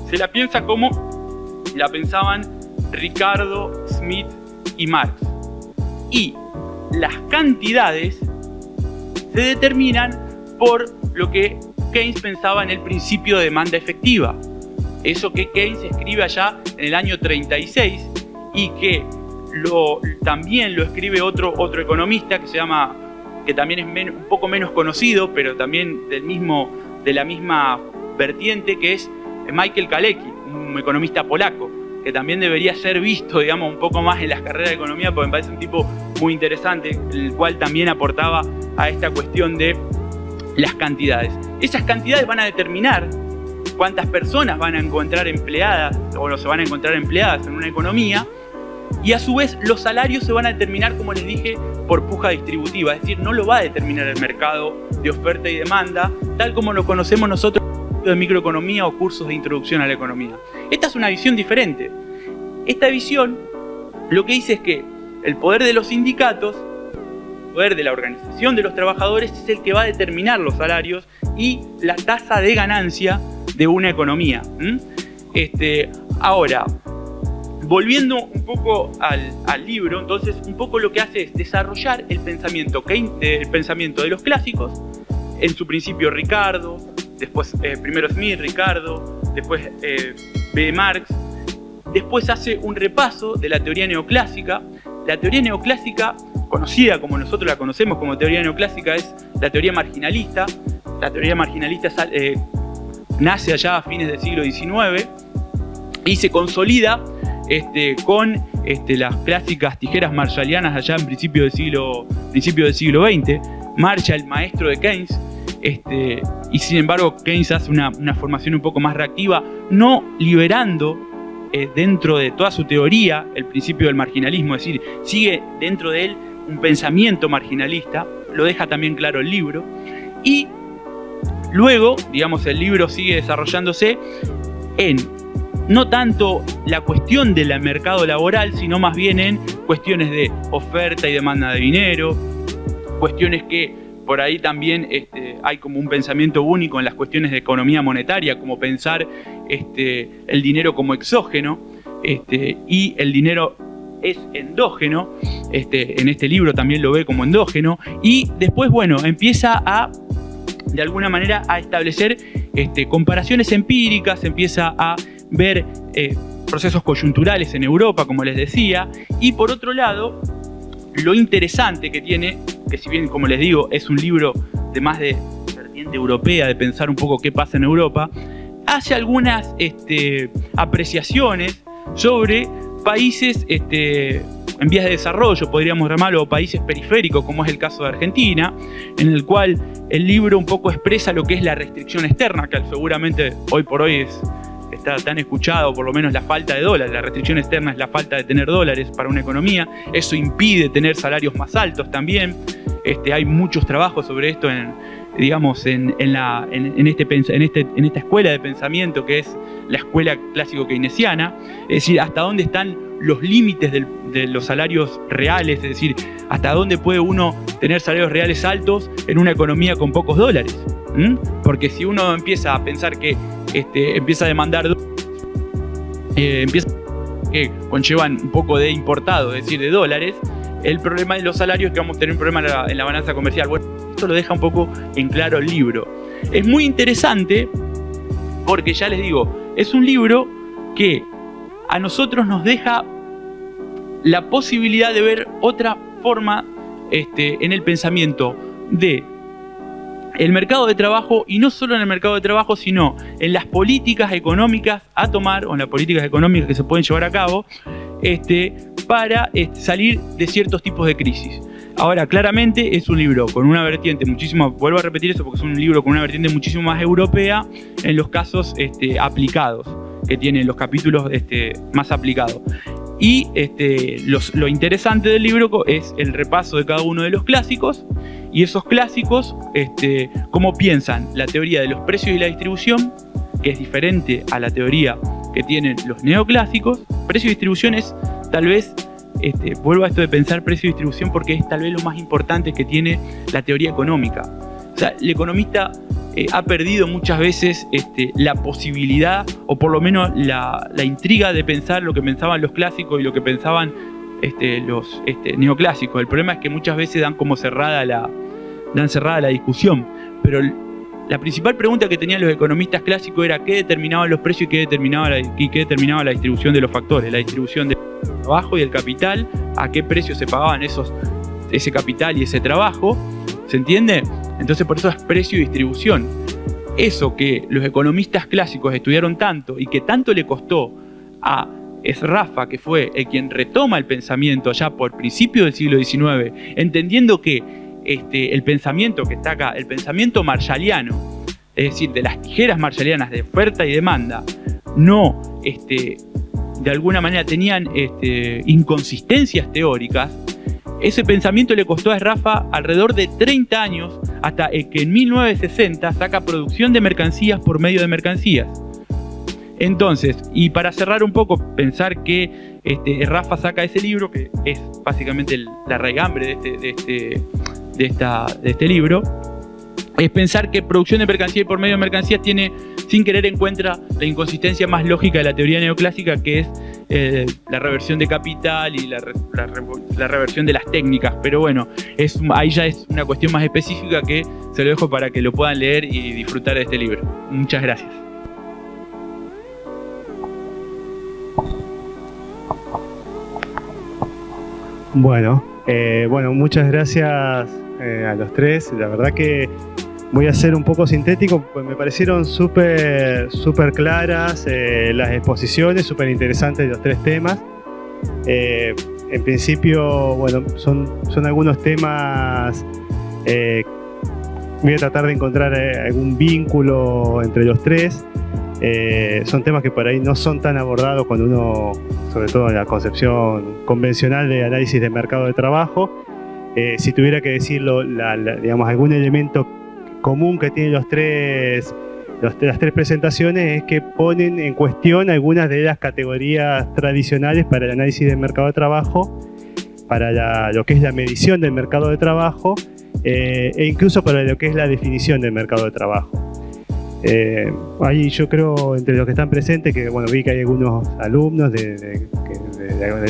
se la piensa como la pensaban Ricardo, Smith y Marx. Y las cantidades se determinan por lo que Keynes pensaba en el principio de demanda efectiva. Eso que Keynes escribe allá en el año 36 y que también lo escribe otro, otro economista que se llama, que también es un poco menos conocido, pero también del mismo, de la misma vertiente, que es Michael Kalecki, un economista polaco, que también debería ser visto, digamos, un poco más en las carreras de economía, porque me parece un tipo muy interesante, el cual también aportaba a esta cuestión de las cantidades. Esas cantidades van a determinar cuántas personas van a encontrar empleadas o no se van a encontrar empleadas en una economía y a su vez los salarios se van a determinar, como les dije, por puja distributiva, es decir, no lo va a determinar el mercado de oferta y demanda, tal como lo conocemos nosotros de microeconomía o cursos de introducción a la economía. Esta es una visión diferente. Esta visión lo que dice es que el poder de los sindicatos, el poder de la organización de los trabajadores es el que va a determinar los salarios y la tasa de ganancia de una economía. Este, ahora, volviendo un poco al, libro, entonces un poco lo que hace es desarrollar el pensamiento, el pensamiento de los clásicos, en su principio Ricardo, después eh, primero Smith, Ricardo, después eh, B. Marx, después hace un repaso de la teoría neoclásica. La teoría neoclásica, conocida como nosotros la conocemos como teoría neoclásica, es la teoría marginalista. La teoría marginalista eh, nace allá a fines del siglo XIX y se consolida este, con este, las clásicas tijeras marshallianas allá en principio del siglo, principio del siglo XX. Marshall, maestro de Keynes, este, y sin embargo Keynes hace una, formación un poco más reactiva, no liberando eh, dentro de toda su teoría el principio del marginalismo, es decir, sigue dentro de él un pensamiento marginalista, lo deja también claro el libro, y luego, digamos, el libro sigue desarrollándose en no tanto la cuestión del mercado laboral, sino más bien en cuestiones de oferta y demanda de dinero, cuestiones que por ahí también este, hay como un pensamiento único en las cuestiones de economía monetaria, como pensar este, el dinero como exógeno este, y el dinero es endógeno, en este libro también lo ve como endógeno, y después, bueno, empieza a, de alguna manera, a establecer comparaciones empíricas, empieza a ver eh, procesos coyunturales en Europa, como les decía, y por otro lado, lo interesante que tiene que si bien, como les digo, es un libro de más de vertiente europea, de pensar un poco qué pasa en Europa, hace algunas este, apreciaciones sobre países este, en vías de desarrollo, podríamos llamarlo, o países periféricos, como es el caso de Argentina, en el cual el libro un poco expresa lo que es la restricción externa, que seguramente hoy por hoy es está tan escuchado, por lo menos la falta de dólares. La restricción externa es la falta de tener dólares para una economía. Eso impide tener salarios más altos también. Este, hay muchos trabajos sobre esto en, digamos, en, la, en, este, en, este, en esta escuela de pensamiento que es la escuela clásico keynesiana, es decir, hasta dónde están los límites de los salarios reales, es decir, hasta dónde puede uno tener salarios reales altos en una economía con pocos dólares. Porque si uno empieza a pensar que este, empieza a demandar, eh, empieza que conllevan un poco de importado, es decir, de dólares, el problema de los salarios es que vamos a tener un problema en la, balanza comercial. Bueno, esto lo deja un poco en claro el libro. Es muy interesante porque ya les digo, es un libro que a nosotros nos deja la posibilidad de ver otra forma este, en el pensamiento de el mercado de trabajo y no solo en el mercado de trabajo, sino en las políticas económicas a tomar o en las políticas económicas que se pueden llevar a cabo este, para este, salir de ciertos tipos de crisis. Ahora, claramente es un libro con una vertiente muchísimo, vuelvo a repetir eso porque es un libro con una vertiente muchísimo más europea en los casos este, aplicados, que tienen los capítulos este, más aplicados. Y este, lo interesante del libro es el repaso de cada uno de los clásicos y esos clásicos, este, cómo piensan la teoría de los precios y la distribución, que es diferente a la teoría que tienen los neoclásicos. Precio y distribución es tal vez, este, vuelvo a esto de pensar precio y distribución porque es tal vez lo más importante que tiene la teoría económica. O sea, el economista eh, ha perdido muchas veces este, la posibilidad o por lo menos la, intriga de pensar lo que pensaban los clásicos y lo que pensaban este, los este, neoclásicos. El problema es que muchas veces dan como cerrada la, dan cerrada la discusión, pero la principal pregunta que tenían los economistas clásicos era qué determinaban los precios y qué determinaba la, qué determinaba la distribución de los factores, la distribución del trabajo y del capital, a qué precio se pagaban esos, ese capital y ese trabajo, ¿se entiende? Entonces por eso es precio y distribución. Eso que los economistas clásicos estudiaron tanto y que tanto le costó a es Rafa, que fue el quien retoma el pensamiento ya por principio del siglo XIX, entendiendo que este, el pensamiento que está acá, el pensamiento marshalliano, es decir, de las tijeras marshallianas de oferta y demanda, no este, de alguna manera tenían este, inconsistencias teóricas, ese pensamiento le costó a Rafa alrededor de 30 años hasta que en 1960 saca producción de mercancías por medio de mercancías. Entonces, y para cerrar un poco, pensar que este, Rafa saca ese libro, que es básicamente la raigambre de este, de este, de, esta, de este libro, es pensar que producción de mercancía y por medio de mercancías tiene, sin querer encuentra la inconsistencia más lógica de la teoría neoclásica, que es eh, la reversión de capital y la, reversión de las técnicas. Pero bueno, es, ahí ya es una cuestión más específica que se lo dejo para que lo puedan leer y disfrutar de este libro. Muchas gracias. Bueno, eh, bueno, muchas gracias eh, a los tres. La verdad que voy a ser un poco sintético, pues me parecieron súper claras eh, las exposiciones, súper interesantes los tres temas. Eh, en principio, bueno, son, son algunos temas, voy a tratar de encontrar algún vínculo entre los tres. Son temas que por ahí no son tan abordados cuando uno, sobre todo en la concepción convencional de análisis de mercado de trabajo, eh, si tuviera que decirlo, digamos, algún elemento común que tienen los tres, las tres presentaciones es que ponen en cuestión algunas de las categorías tradicionales para el análisis del mercado de trabajo, para lo que es la medición del mercado de trabajo eh, e incluso para lo que es la definición del mercado de trabajo. Eh, ahí yo creo, entre los que están presentes, que bueno, vi que hay algunos alumnos de,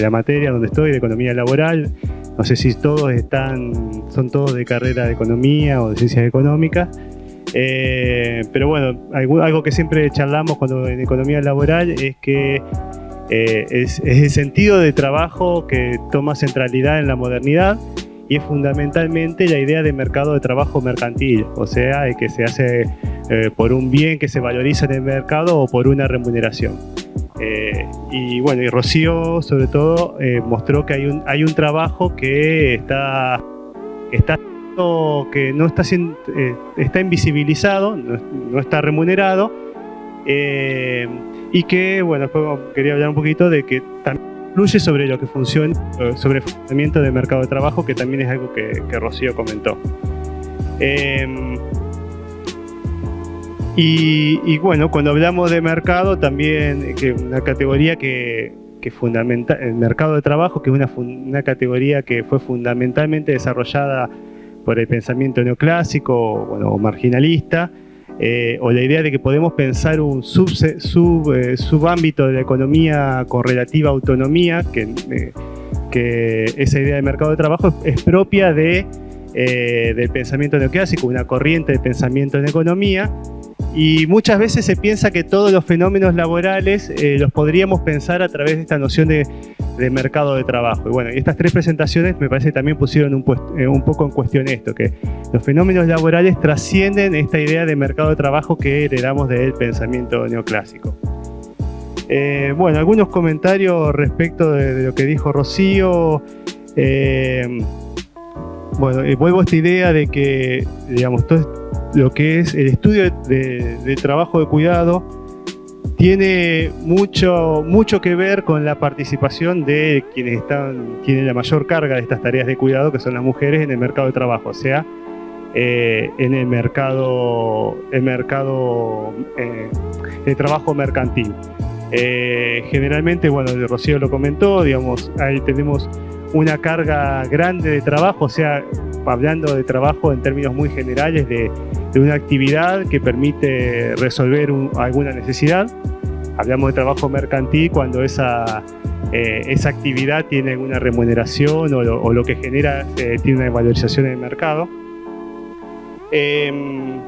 la materia donde estoy, de economía laboral, no sé si todos están, son todos de carrera de economía o de ciencias económicas, eh, pero bueno, algo, que siempre charlamos cuando en economía laboral es que eh, es, el sentido de trabajo que toma centralidad en la modernidad y es fundamentalmente la idea de mercado de trabajo mercantil, o sea, que se hace eh, por un bien que se valoriza en el mercado o por una remuneración. Eh, y bueno, y Rocío sobre todo eh, mostró que hay un, hay un trabajo que está, está que no está está invisibilizado, no, está remunerado y que, bueno, después quería hablar un poquito de que también influye sobre lo que funciona, sobre el funcionamiento del mercado de trabajo, que también es algo que Rocío comentó. Y, bueno, cuando hablamos de mercado, también que una categoría que, que fundamenta, el mercado de trabajo, que es una, una, categoría que fue fundamentalmente desarrollada por el pensamiento neoclásico bueno, o marginalista, eh, o la idea de que podemos pensar un sub, sub, eh, subámbito de la economía con relativa autonomía, que, eh, que esa idea de mercado de trabajo es propia de eh, del pensamiento neoclásico, una corriente de pensamiento en economía, y muchas veces se piensa que todos los fenómenos laborales eh, los podríamos pensar a través de esta noción de, mercado de trabajo. Y bueno, estas tres presentaciones me parece que también pusieron un, eh, un, poco en cuestión esto, que los fenómenos laborales trascienden esta idea de mercado de trabajo que heredamos del pensamiento neoclásico. Eh, bueno, algunos comentarios respecto de, lo que dijo Rocío. bueno, vuelvo a esta idea de que, digamos, todo lo que es el estudio de, trabajo de cuidado tiene mucho, mucho que ver con la participación de quienes están, tienen la mayor carga de estas tareas de cuidado, que son las mujeres en el mercado de trabajo, o sea, eh, en el mercado, el mercado eh, de trabajo mercantil. Eh, generalmente, bueno, Rocío lo comentó, digamos, ahí tenemos una carga grande de trabajo, o sea, hablando de trabajo en términos muy generales de, una actividad que permite resolver alguna necesidad. Hablamos de trabajo mercantil cuando esa, eh, esa actividad tiene alguna remuneración o lo, que genera eh, tiene una valorización en el mercado. Em,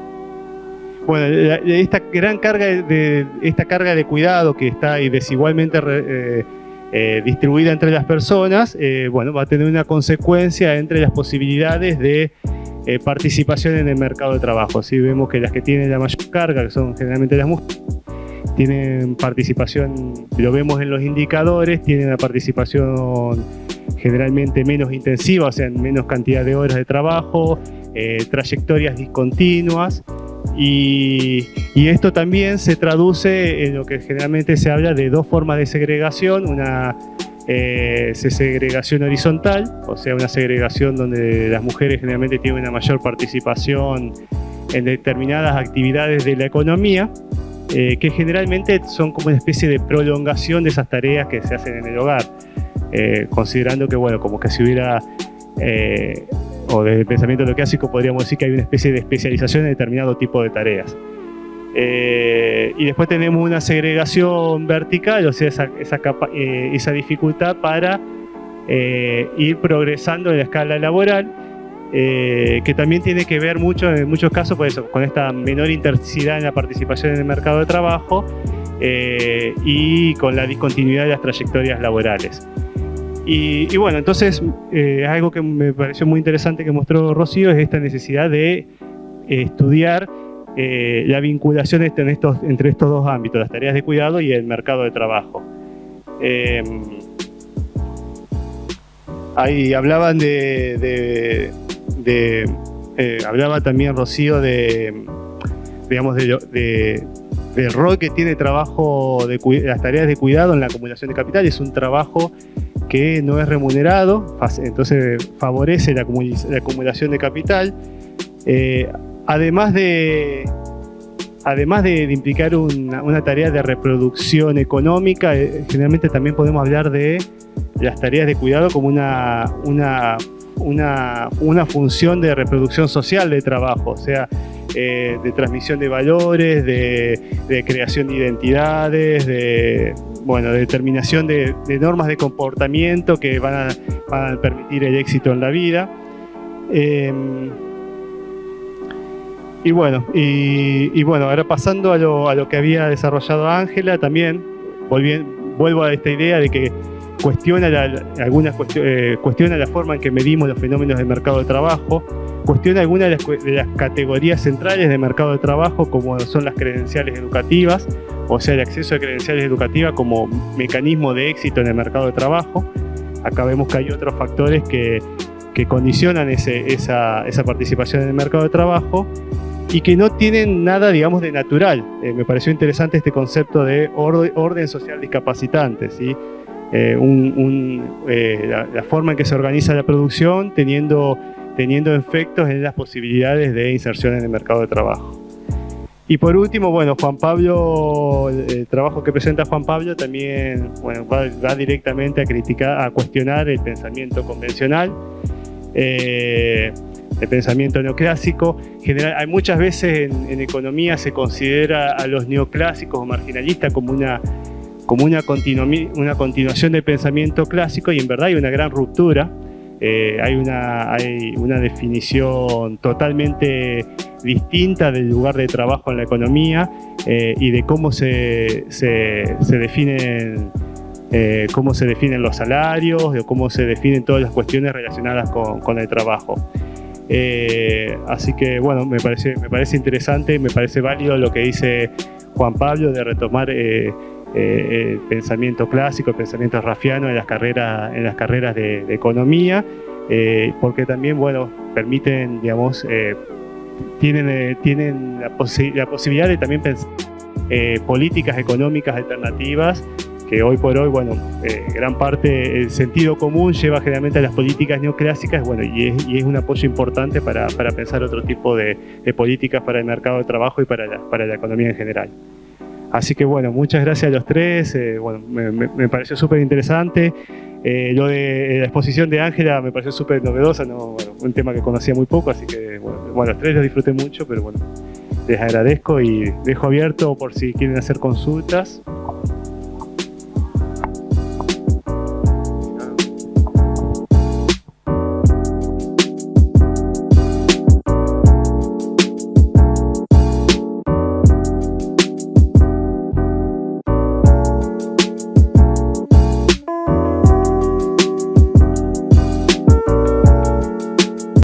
bueno, esta gran carga de, esta carga de cuidado que está desigualmente eh, eh, distribuida entre las personas, eh, bueno, va a tener una consecuencia entre las posibilidades de eh, participación en el mercado de trabajo. Si vemos que las que tienen la mayor carga, que son generalmente las mujeres, tienen participación, lo vemos en los indicadores, tienen una participación generalmente menos intensiva, o sea, en menos cantidad de horas de trabajo, trayectorias discontinuas, y, esto también se traduce en lo que generalmente se habla de dos formas de segregación, una eh, segregación horizontal, o sea, una segregación donde las mujeres generalmente tienen una mayor participación en determinadas actividades de la economía, eh, que generalmente son como una especie de prolongación de esas tareas que se hacen en el hogar, eh, considerando que, bueno, como que si hubiera o desde el pensamiento clásico podríamos decir que hay una especie de especialización en determinado tipo de tareas. Eh, y después tenemos una segregación vertical, o sea, esa, esa, eh, dificultad para eh, ir progresando en la escala laboral, que también tiene que ver mucho, en muchos casos, por eso, con esta menor intensidad en la participación en el mercado de trabajo y con la discontinuidad de las trayectorias laborales. Y, bueno, entonces eh, algo que me pareció muy interesante que mostró Rocío es esta necesidad de eh, estudiar eh, la vinculación estos, entre estos dos ámbitos, las tareas de cuidado y el mercado de trabajo. Em, ahí hablaban de, hablaba también Rocío de, digamos, de, del rol que tiene trabajo de las tareas de cuidado en la acumulación de capital. Es un trabajo que no es remunerado, entonces favorece la, acumulación de capital. Eh, además de, además de, implicar una, tarea de reproducción económica, eh, generalmente también podemos hablar de las tareas de cuidado como una, una, una, función de reproducción social de trabajo, o sea, eh, de transmisión de valores, de creación de identidades, de, bueno, determinación de, normas de comportamiento que van a, permitir el éxito en la vida. Em, y bueno, y, bueno, ahora pasando a lo, que había desarrollado Ángela, también vuelvo a esta idea de que cuestiona algunas eh, cuestiona la forma en que medimos los fenómenos del mercado de trabajo, cuestiona algunas de las, categorías centrales del mercado de trabajo, como son las credenciales educativas, o sea, el acceso a credenciales educativas como mecanismo de éxito en el mercado de trabajo. Acá vemos que hay otros factores que, condicionan esa, participación en el mercado de trabajo y que no tienen nada, digamos, de natural. Eh, me pareció interesante este concepto de orden, social discapacitante, ¿sí? Eh, eh, la, forma en que se organiza la producción teniendo, teniendo efectos en las posibilidades de inserción en el mercado de trabajo. Y por último, bueno, Juan Pablo, el, trabajo que presenta Juan Pablo también bueno, va, directamente a criticar, a cuestionar el pensamiento convencional, eh, el pensamiento neoclásico. General, hay muchas veces en, economía se considera a los neoclásicos o marginalistas como una, como una, continuación del pensamiento clásico y en verdad hay una gran ruptura eh, hay, una, hay una definición totalmente distinta del lugar de trabajo en la economía eh, y de cómo se, se, definen eh, cómo se definen los salarios, de cómo se definen todas las cuestiones relacionadas con, con el trabajo. así que bueno, me parece, me parece interesante, me parece válido lo que dice Juan Pablo de retomar eh, el pensamiento clásico, el pensamiento rafiano en las carreras, en las carreras de, economía, eh, porque también, bueno, permiten, digamos, eh, tienen, tienen la, la, posibilidad de también pensar políticas económicas alternativas que hoy por hoy, bueno, gran parte, el sentido común lleva generalmente a las políticas neoclásicas, bueno, y es, y es un apoyo importante para, para pensar otro tipo de, de, políticas para el mercado de trabajo y para la, para la economía en general. Así que bueno, muchas gracias a los tres, eh, bueno, me, pareció súper interesante. Eh, lo de la exposición de Ángela me pareció súper novedosa, ¿no? un tema que conocía muy poco, así que bueno, los tres lo disfruté mucho, pero bueno, les agradezco y dejo abierto por si quieren hacer consultas.